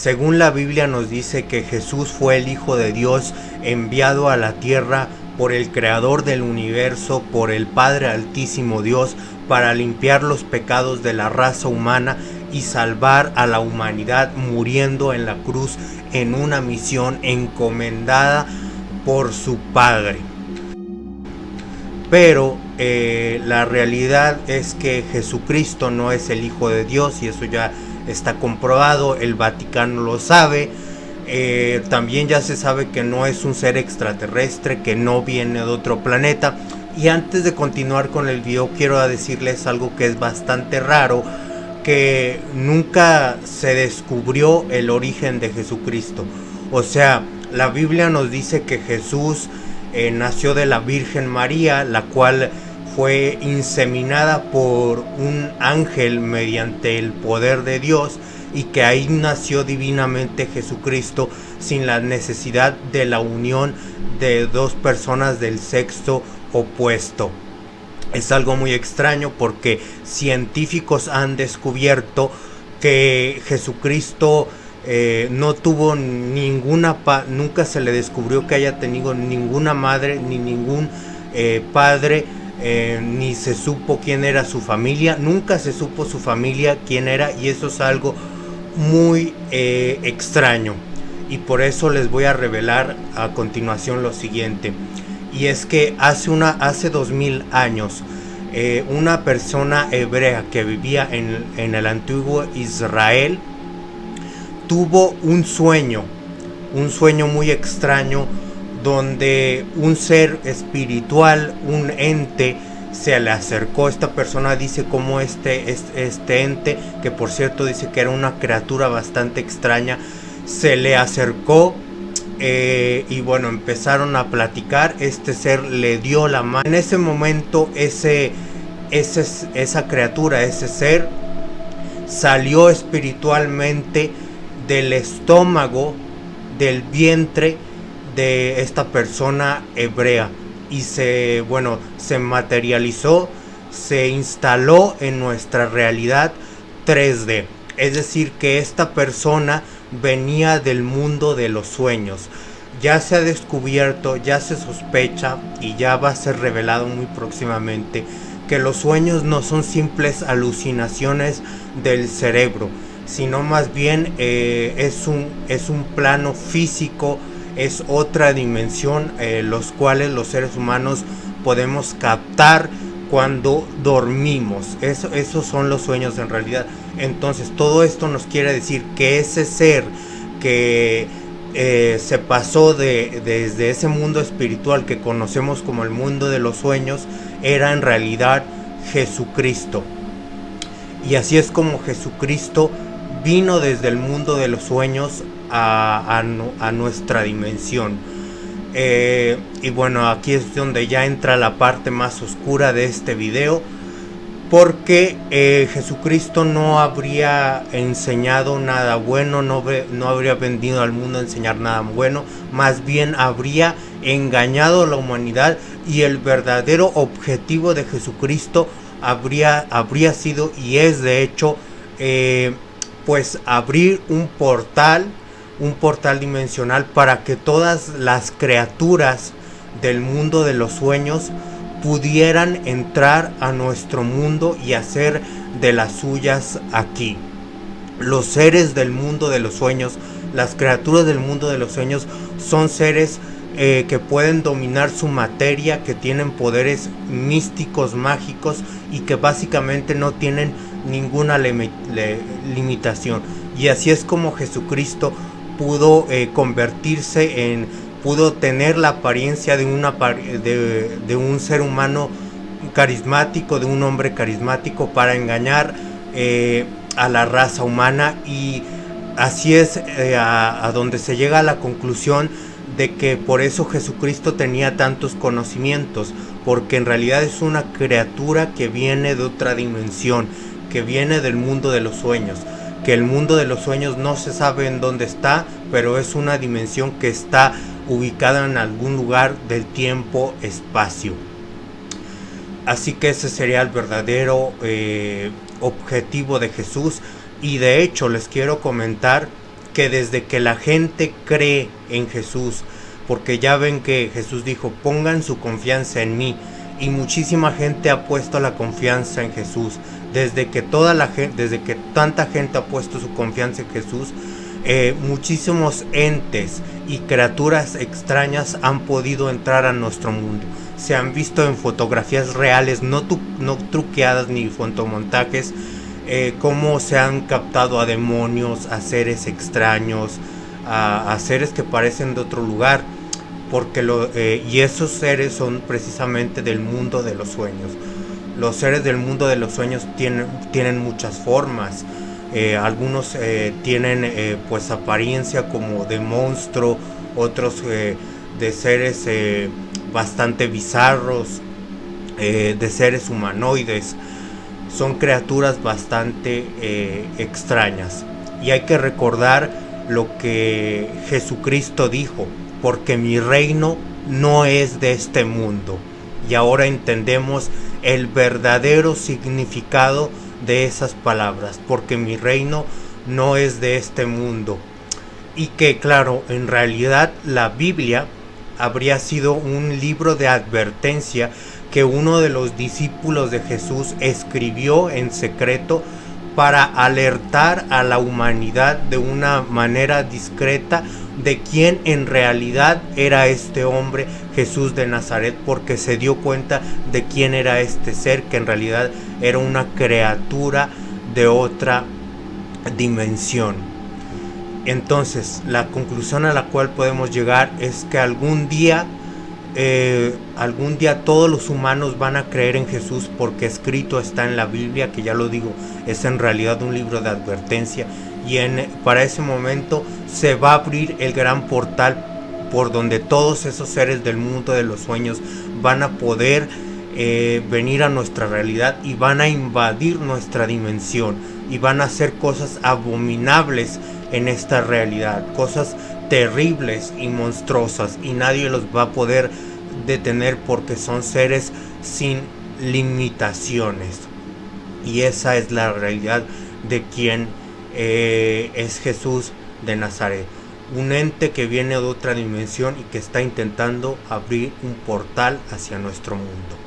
Según la Biblia nos dice que Jesús fue el Hijo de Dios enviado a la tierra por el Creador del universo, por el Padre Altísimo Dios, para limpiar los pecados de la raza humana y salvar a la humanidad muriendo en la cruz en una misión encomendada por su Padre. Pero eh, la realidad es que Jesucristo no es el Hijo de Dios y eso ya está comprobado, el Vaticano lo sabe. Eh, también ya se sabe que no es un ser extraterrestre, que no viene de otro planeta. Y antes de continuar con el video quiero decirles algo que es bastante raro, que nunca se descubrió el origen de Jesucristo. O sea, la Biblia nos dice que Jesús eh, nació de la Virgen María, la cual fue inseminada por un ángel mediante el poder de Dios y que ahí nació divinamente Jesucristo sin la necesidad de la unión de dos personas del sexo opuesto. Es algo muy extraño porque científicos han descubierto que Jesucristo eh, no tuvo ninguna, nunca se le descubrió que haya tenido ninguna madre ni ningún eh, padre, eh, ni se supo quién era su familia, nunca se supo su familia quién era y eso es algo muy extraño. Y por eso les voy a revelar a continuación lo siguiente y es que hace, una, hace 2000 años eh, una persona hebrea que vivía en, en el antiguo Israel tuvo un sueño, un sueño muy extraño donde un ser espiritual, un ente, se le acercó. Esta persona dice como este, este, este, ente, que por cierto dice que era una criatura bastante extraña, se le acercó eh, y bueno, empezaron a platicar. Este ser le dio la mano. En ese momento, ese, ese, esa criatura, ese ser, salió espiritualmente del estómago, del vientre de esta persona hebrea. Y se, bueno, se materializó, se instaló en nuestra realidad 3D. Es decir, que esta persona venía del mundo de los sueños. Ya se ha descubierto, ya se sospecha y ya va a ser revelado muy próximamente que los sueños no son simples alucinaciones del cerebro, sino más bien eh, es, un, es un plano físico, es otra dimensión, eh, los cuales los seres humanos podemos captar cuando dormimos. Eso, esos son los sueños en realidad. Entonces todo esto nos quiere decir que ese ser que eh, se pasó de, desde ese mundo espiritual que conocemos como el mundo de los sueños era en realidad Jesucristo. Y así es como Jesucristo vino desde el mundo de los sueños a, a nuestra dimensión. Eh, y bueno, aquí es donde ya entra la parte más oscura de este video. Porque eh, Jesucristo no habría enseñado nada bueno, no, no habría venido al mundo a enseñar nada bueno, más bien habría engañado a la humanidad y el verdadero objetivo de Jesucristo habría, habría sido y es de hecho eh, pues abrir un portal un portal dimensional para que todas las criaturas del mundo de los sueños pudieran entrar a nuestro mundo y hacer de las suyas aquí. Los seres del mundo de los sueños, las criaturas del mundo de los sueños son seres eh, que pueden dominar su materia, que tienen poderes místicos, mágicos y que básicamente no tienen ninguna limitación. Y así es como Jesucristo pudo eh, convertirse en, pudo tener la apariencia de, una, de, de, un ser humano carismático, de un hombre carismático para engañar eh, a la raza humana y así es eh, a, a donde se llega a la conclusión de que por eso Jesucristo tenía tantos conocimientos, porque en realidad es una criatura que viene de otra dimensión, que viene del mundo de los sueños que el mundo de los sueños no se sabe en dónde está, pero es una dimensión que está ubicada en algún lugar del tiempo-espacio. Así que ese sería el verdadero eh, objetivo de Jesús. Y de hecho les quiero comentar que desde que la gente cree en Jesús, porque ya ven que Jesús dijo, pongan su confianza en mí, y muchísima gente ha puesto la confianza en Jesús, desde que toda la gente, desde que tanta gente ha puesto su confianza en Jesús, eh, muchísimos entes y criaturas extrañas han podido entrar a nuestro mundo. Se han visto en fotografías reales, no, no truqueadas ni fotomontajes, eh, cómo se han captado a demonios, a seres extraños, a, seres que parecen de otro lugar, porque lo, eh, y esos seres son precisamente del mundo de los sueños. Los seres del mundo de los sueños tienen, tienen muchas formas. Eh, algunos tienen pues apariencia como de monstruo, otros de seres bastante bizarros, de seres humanoides son criaturas bastante eh, extrañas. Y hay que recordar lo que Jesucristo dijo, porque mi reino no es de este mundo. Y ahora entendemos el verdadero significado de esas palabras, porque mi reino no es de este mundo. Y que claro, en realidad la Biblia habría sido un libro de advertencia que uno de los discípulos de Jesús escribió en secreto para alertar a la humanidad de una manera discreta de quién en realidad era este hombre Jesús de Nazaret porque se dio cuenta de quién era este ser que en realidad era una criatura de otra dimensión. Entonces, la conclusión a la cual podemos llegar es que algún día eh, algún día todos los humanos van a creer en Jesús porque escrito está en la Biblia, que ya lo digo, es en realidad un libro de advertencia. Y en, para ese momento se va a abrir el gran portal por donde todos esos seres del mundo de los sueños van a poder eh, venir a nuestra realidad y van a invadir nuestra dimensión y van a hacer cosas abominables en esta realidad, cosas terribles y monstruosas y nadie los va a poder detener porque son seres sin limitaciones. Y esa es la realidad de quien eh, es Jesús de Nazaret. Un ente que viene de otra dimensión y que está intentando abrir un portal hacia nuestro mundo.